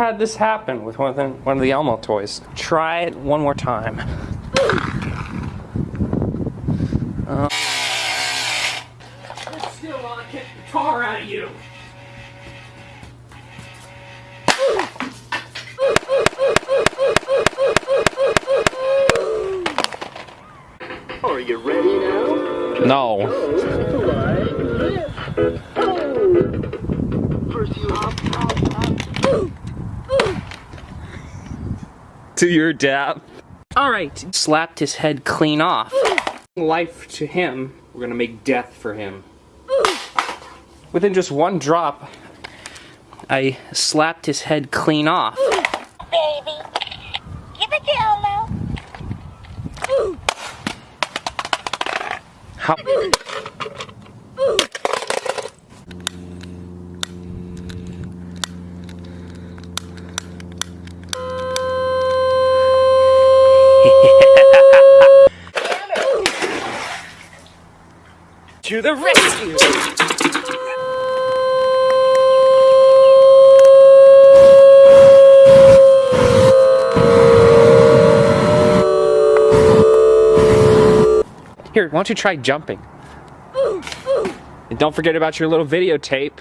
had this happen with one of the, one of the Elmo toys. Try it one more time. Uh, still while I kick the tar out of you. Are you ready now? No. First you hop, hop, hop. To your death. Alright. Slapped his head clean off. Life to him, we're gonna make death for him. Within just one drop, I slapped his head clean off. baby. Give it to Elmo. How? To the rescue! Here, why don't you try jumping? And don't forget about your little videotape.